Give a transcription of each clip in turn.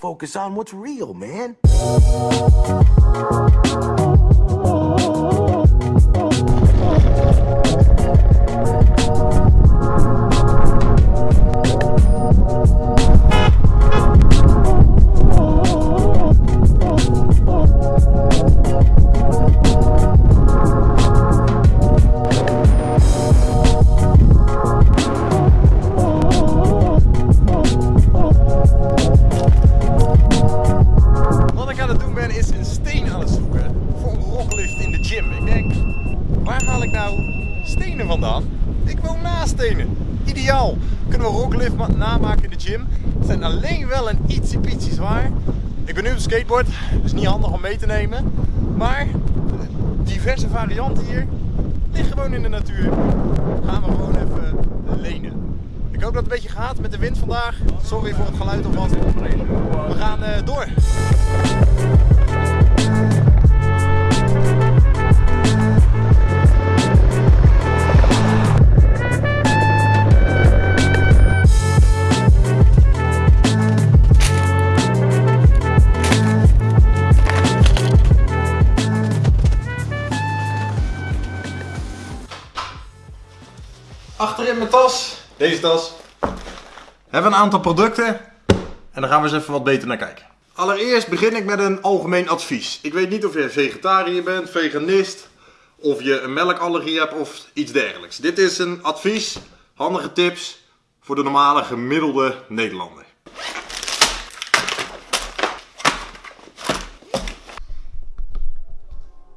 focus on what's real, man. Zoeken voor een rocklift in de gym. Ik denk, waar haal ik nou stenen vandaan? Ik woon naast stenen. Ideaal. Kunnen we rocklift ma- namaken in de gym. Het zijn alleen wel een ietsie pietsie zwaar. Ik ben nu op een skateboard, dus niet handig om mee te nemen. Maar diverse varianten hier. Ligt gewoon in de natuur. Gaan we gewoon even lenen. Ik hoop dat het een beetje gaat met de wind vandaag. Sorry voor het geluid alvast. We gaan eh, door. Achterin mijn tas, deze tas, hebben we een aantal producten. En daar gaan we eens even wat beter naar kijken. Allereerst begin ik met een algemeen advies. Ik weet niet of je vegetariër bent, veganist, of je een melkallergie hebt of iets dergelijks. Dit is een advies, handige tips voor de normale gemiddelde Nederlander.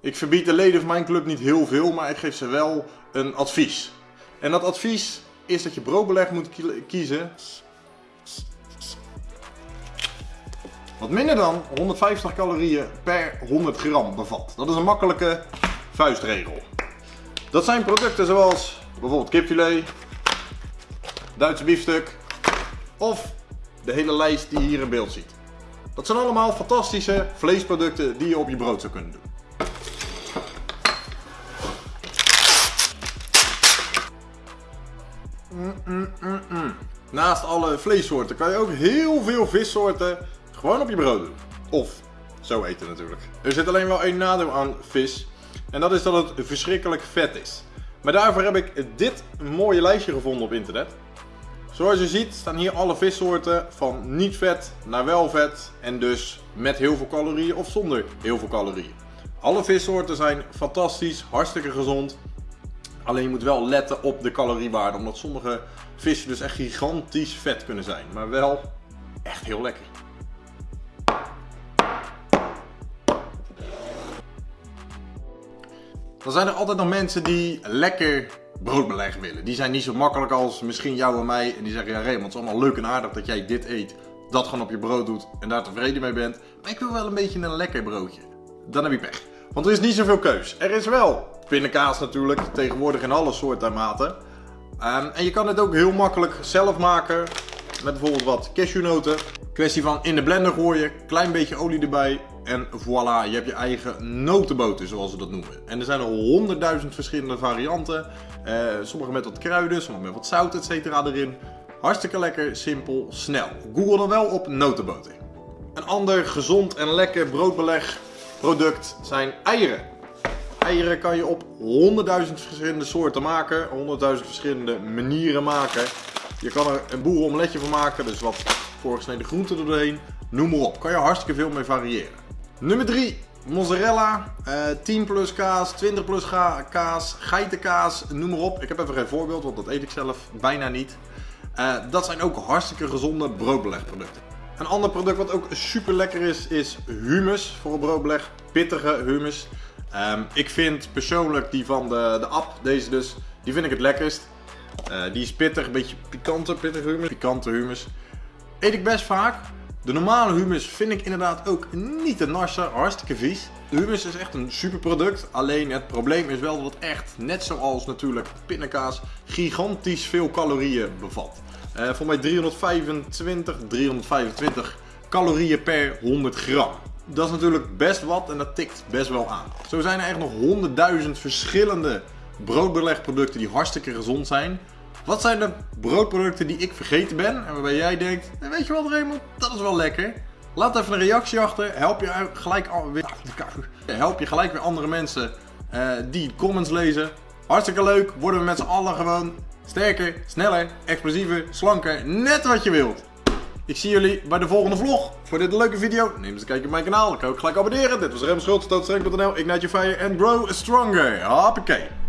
Ik verbied de leden van mijn club niet heel veel, maar ik geef ze wel een advies. En dat advies is dat je broodbeleg moet kie- kiezen. Wat minder dan 150 calorieën per 100 gram bevat. Dat is een makkelijke vuistregel. Dat zijn producten zoals bijvoorbeeld kipfilet, Duitse biefstuk of de hele lijst die je hier in beeld ziet. Dat zijn allemaal fantastische vleesproducten die je op je brood zou kunnen doen. Naast alle vleessoorten kan je ook heel veel vissoorten gewoon op je brood doen. Of zo eten natuurlijk. Er zit alleen wel één nadeel aan vis. En dat is dat het verschrikkelijk vet is. Maar daarvoor heb ik dit mooie lijstje gevonden op internet. Zoals je ziet staan hier alle vissoorten van niet vet naar wel vet. En dus met heel veel calorieën of zonder heel veel calorieën. Alle vissoorten zijn fantastisch, hartstikke gezond. Alleen je moet wel letten op de caloriewaarde, omdat sommige vissen dus echt gigantisch vet kunnen zijn. Maar wel echt heel lekker. Dan zijn er altijd nog mensen die lekker broodbeleg willen. Die zijn niet zo makkelijk als misschien jou en mij. En die zeggen, ja Raymond, het is allemaal leuk en aardig dat jij dit eet. Dat gewoon op je brood doet en daar tevreden mee bent. Maar ik wil wel een beetje een lekker broodje. Dan heb je pech. Want er is niet zoveel keus. Er is wel pindakaas natuurlijk, tegenwoordig in alle soorten en maten. Ehm, en je kan het ook heel makkelijk zelf maken. Met bijvoorbeeld wat cashewnoten. Kwestie van in de blender gooien, klein beetje olie erbij. En voilà, je hebt je eigen notenboter zoals ze dat noemen. En er zijn er honderdduizend verschillende varianten. Eh, sommige met wat kruiden, sommige met wat zout et cetera erin. Hartstikke lekker, simpel, snel. Google dan wel op notenboter. Een ander gezond en lekker broodbeleg product zijn eieren. Eieren kan je op 100.000 verschillende soorten maken, 100.000 verschillende manieren maken. Je kan er een boerenomeletje van maken, dus wat voorgesneden groenten er doorheen. Noem maar op, kan je hartstikke veel mee variëren. Nummer 3, mozzarella, eh 10 plus kaas, 20 plus kaas, geitenkaas, noem maar op. Ik heb even geen voorbeeld, want dat eet ik zelf bijna niet. Eh, dat zijn ook hartstikke gezonde broodbelegproducten. Een ander product wat ook super lekker is, is humus voor een broodbeleg. Pittige humus. Ehm, ik vind persoonlijk die van de, de app, deze dus, die vind ik het lekkerst. Eh, die is pittig, een beetje pikante pittige humus. Pikante humus. Eet ik best vaak. De normale humus vind ik inderdaad ook niet te narsen, hartstikke vies. De humus is echt een super product, alleen het probleem is wel dat het echt, net zoals natuurlijk pindakaas, gigantisch veel calorieën bevat. Eh voor mij 325, 325 calorieën per 100 gram. Dat is natuurlijk best wat en dat tikt best wel aan. Zo zijn er echt nog honderdduizend verschillende broodbelegproducten die hartstikke gezond zijn. Wat zijn de broodproducten die ik vergeten ben en waarbij jij denkt, "Eh, weet je wat Raymond, dat is wel lekker. Laat even een reactie achter. Help je gelijk, weer- help je gelijk weer andere mensen eh, die comments lezen. Hartstikke leuk. Worden we met z'n allen gewoon sterker, sneller, explosiever, slanker. Net wat je wilt. Ik zie jullie bij de volgende vlog. Voor dit leuke video, neem eens een kijkje op mijn kanaal. Dan kan ook gelijk abonneren. Dit was Rem Schultz, stootstreng.nl, Ignite Your Fire and Grow Stronger. Hoppakee.